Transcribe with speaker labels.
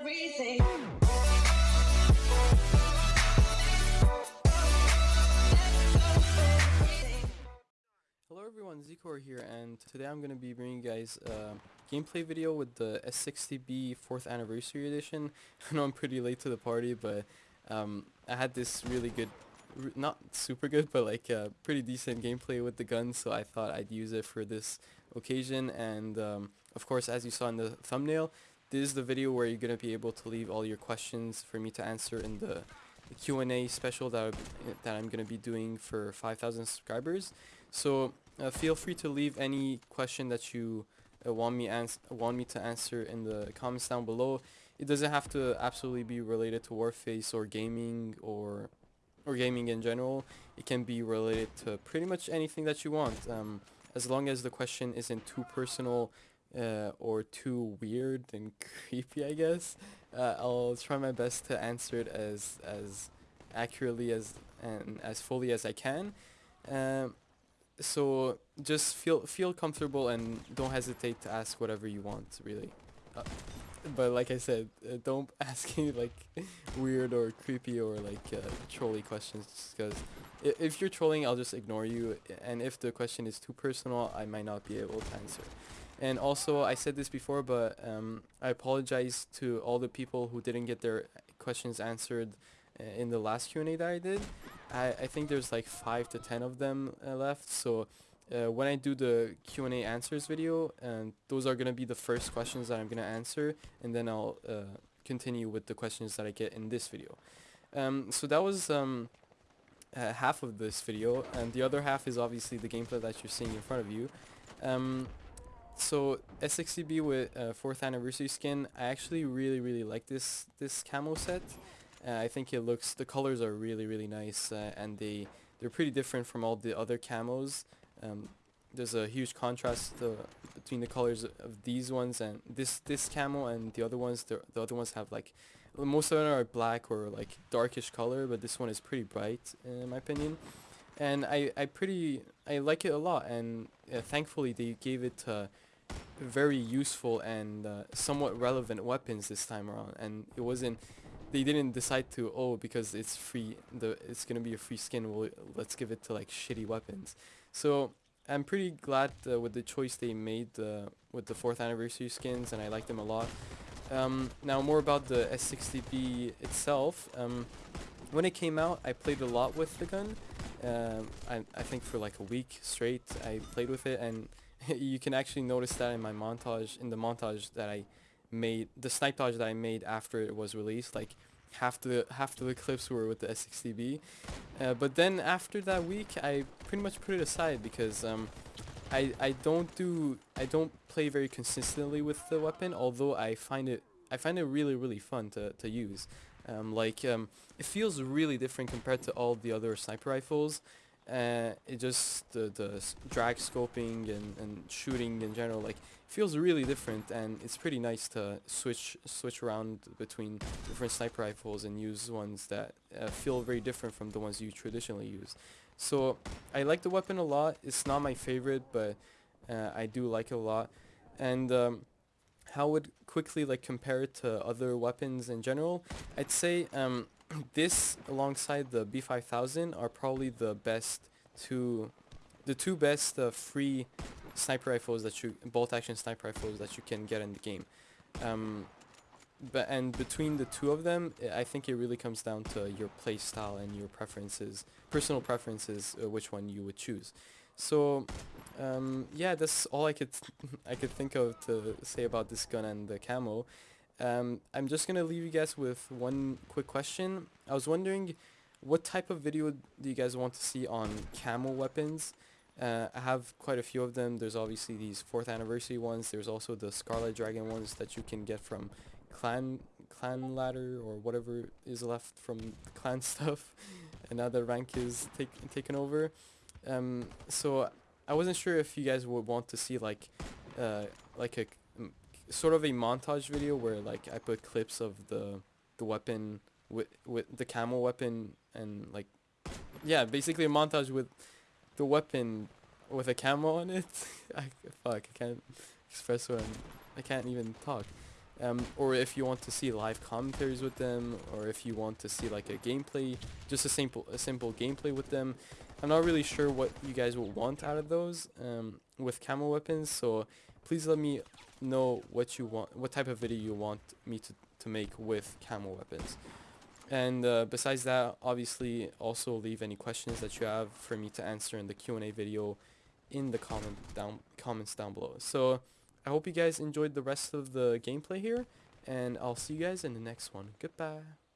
Speaker 1: everything.
Speaker 2: Hello everyone, Zikor here, and today I'm going to be bringing you guys a gameplay video with the S60B 4th Anniversary Edition. I know I'm pretty late to the party, but um, I had this really good, not super good, but like uh, pretty decent gameplay with the gun, so I thought I'd use it for this occasion, and um, of course, as you saw in the thumbnail, this is the video where you're going to be able to leave all your questions for me to answer in the Q&A special that, that I'm going to be doing for 5,000 subscribers. So uh, feel free to leave any question that you uh, want me want me to answer in the comments down below. It doesn't have to absolutely be related to Warface or gaming or or gaming in general. It can be related to pretty much anything that you want, um, as long as the question isn't too personal uh, or too weird and creepy, I guess. Uh, I'll try my best to answer it as as accurately as and as fully as I can. Um, so just feel feel comfortable and don't hesitate to ask whatever you want, really. Uh, but like I said, uh, don't ask any like weird or creepy or like uh, trolly questions because if you're trolling, I'll just ignore you. And if the question is too personal, I might not be able to answer. And also, I said this before, but um, I apologize to all the people who didn't get their questions answered uh, in the last Q&A that I did. I, I think there's like 5 to 10 of them uh, left, so uh, when I do the Q&A answers video, and those are going to be the first questions that I'm going to answer, and then I'll uh, continue with the questions that I get in this video. Um, so that was um, uh, half of this video, and the other half is obviously the gameplay that you're seeing in front of you. Um, so S60B with uh, 4th anniversary skin, I actually really really like this this camo set. Uh, I think it looks, the colors are really really nice uh, and they they're pretty different from all the other camos. Um, there's a huge contrast uh, between the colors of these ones and this this camo and the other ones. The, the other ones have like most of them are black or like darkish color, but this one is pretty bright in my opinion. And I, I pretty I like it a lot and uh, thankfully they gave it uh, very useful and uh, somewhat relevant weapons this time around. And it wasn't they didn't decide to oh because it's free the it's gonna be a free skin well let's give it to like shitty weapons. So I'm pretty glad uh, with the choice they made uh, with the fourth anniversary skins and I like them a lot. Um, now more about the S60B itself. Um, when it came out I played a lot with the gun. Um, I, I think for like a week straight I played with it and you can actually notice that in my montage in the montage that I made the snipe dodge that I made after it was released like half the half the clips were with the S60B uh, but then after that week I pretty much put it aside because um, I, I don't do I don't play very consistently with the weapon although I find it I find it really really fun to, to use. Um, like um, it feels really different compared to all the other sniper rifles uh, it just the, the drag scoping and, and shooting in general like feels really different and it's pretty nice to switch switch around between different sniper rifles and use ones that uh, feel very different from the ones you traditionally use. So I like the weapon a lot. It's not my favorite but uh, I do like it a lot. And um, how would quickly like compare it to other weapons in general? I'd say um, this alongside the B5000 are probably the best two the two best uh, free sniper rifles that you bolt action sniper rifles that you can get in the game. Um, but and between the two of them I think it really comes down to your play style and your preferences personal preferences uh, which one you would choose. So um, yeah that's all I could I could think of to say about this gun and the camo um, I'm just gonna leave you guys with one quick question. I was wondering what type of video do you guys want to see on camo weapons? Uh, I have quite a few of them. There's obviously these 4th anniversary ones. There's also the Scarlet Dragon ones that you can get from clan clan ladder or whatever is left from clan stuff and now the rank is take, taken over. Um, so I wasn't sure if you guys would want to see like uh, like a sort of a montage video where like I put clips of the the weapon with with the camo weapon and like yeah basically a montage with the weapon with a camo on it I fuck I can't express what I'm, I can't even talk um, or if you want to see live commentaries with them, or if you want to see like a gameplay, just a simple a simple gameplay with them. I'm not really sure what you guys will want out of those um, with camo weapons, so please let me know what you want, what type of video you want me to, to make with camo weapons. And uh, besides that, obviously also leave any questions that you have for me to answer in the Q&A video in the comment down comments down below. So I hope you guys enjoyed the rest of the gameplay here, and I'll see you guys in the next one. Goodbye.